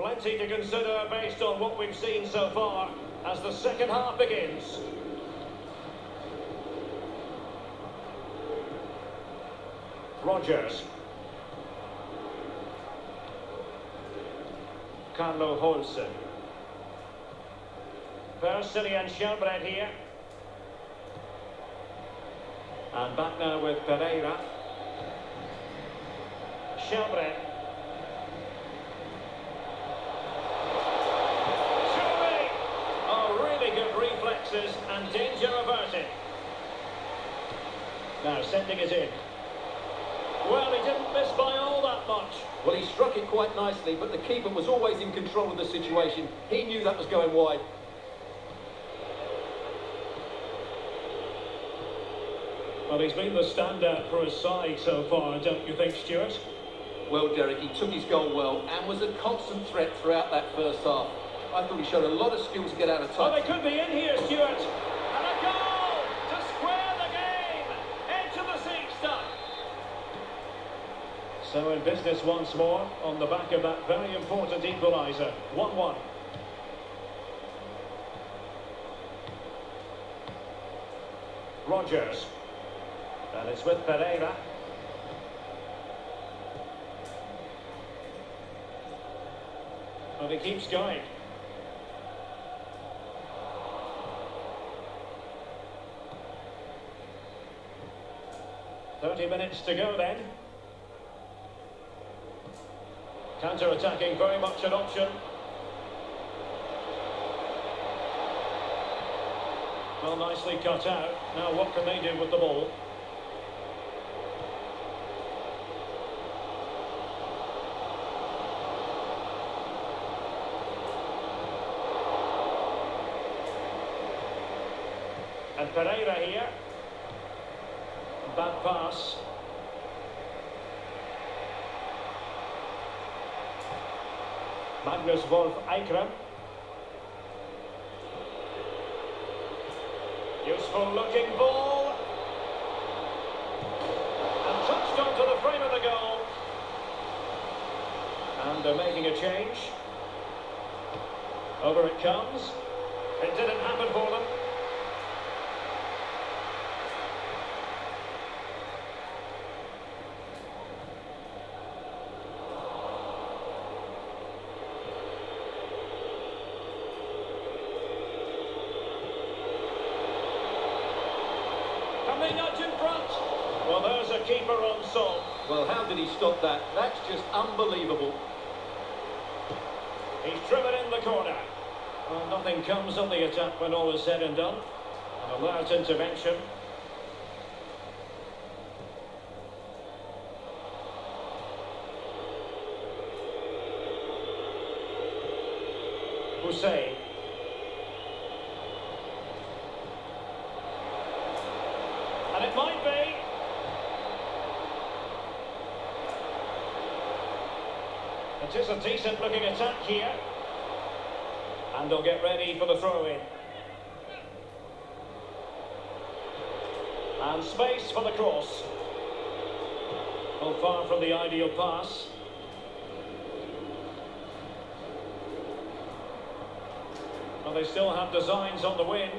plenty to consider based on what we've seen so far as the second half begins. Rogers. Carlo Holse. Persily and Shelbrett here. And back now with Pereira. Shelbrett. Sending it in. Well, he didn't miss by all that much. Well, he struck it quite nicely, but the keeper was always in control of the situation. He knew that was going wide. Well, he's been the standout for his side so far, don't you think, Stuart? Well, Derek, he took his goal well and was a constant threat throughout that first half. I thought he showed a lot of skill to get out of touch. Oh, they could be in here, Stuart. And a goal to square the game. Into the seat stuck. So in business once more on the back of that very important equaliser. 1-1. Rogers. And it's with Pereira. But he keeps going. Thirty minutes to go then. Counter-attacking very much an option. Well, nicely cut out. Now what can they do with the ball? And Pereira here. Bad pass. Magnus Wolff Eikrem. Useful looking ball. And touched onto the frame of the goal. And they're making a change. Over it comes. It didn't happen for them. Coming out in front. On song. Well, how did he stop that? That's just unbelievable. He's driven in the corner. Well, nothing comes of the attack when all is said and done. An alert intervention. Hussein. And it might be. It is a decent looking attack here. And they'll get ready for the throw in. And space for the cross. Well, far from the ideal pass. Well, they still have designs on the win.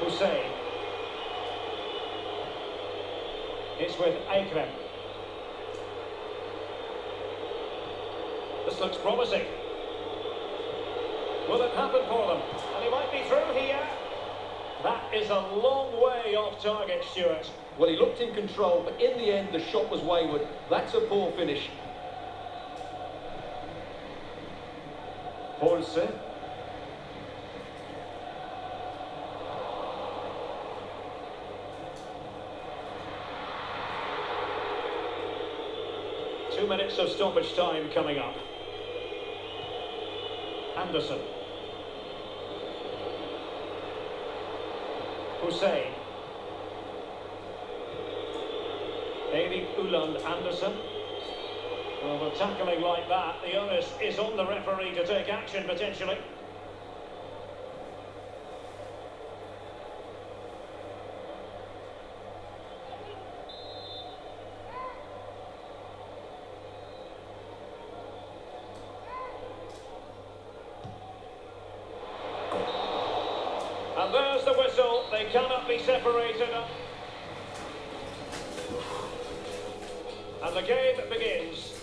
Hussein. It's with Eikrem. This looks promising. Will it happen for them? And he might be through here. That is a long way off target, Stuart. Well, he looked in control, but in the end, the shot was wayward. That's a poor finish. Holse. Two minutes of stoppage time coming up. Anderson. Hussein. Erik Uland Anderson. Well, with tackling like that, the onus is on the referee to take action potentially. Blows the whistle. They cannot be separated. And the game begins.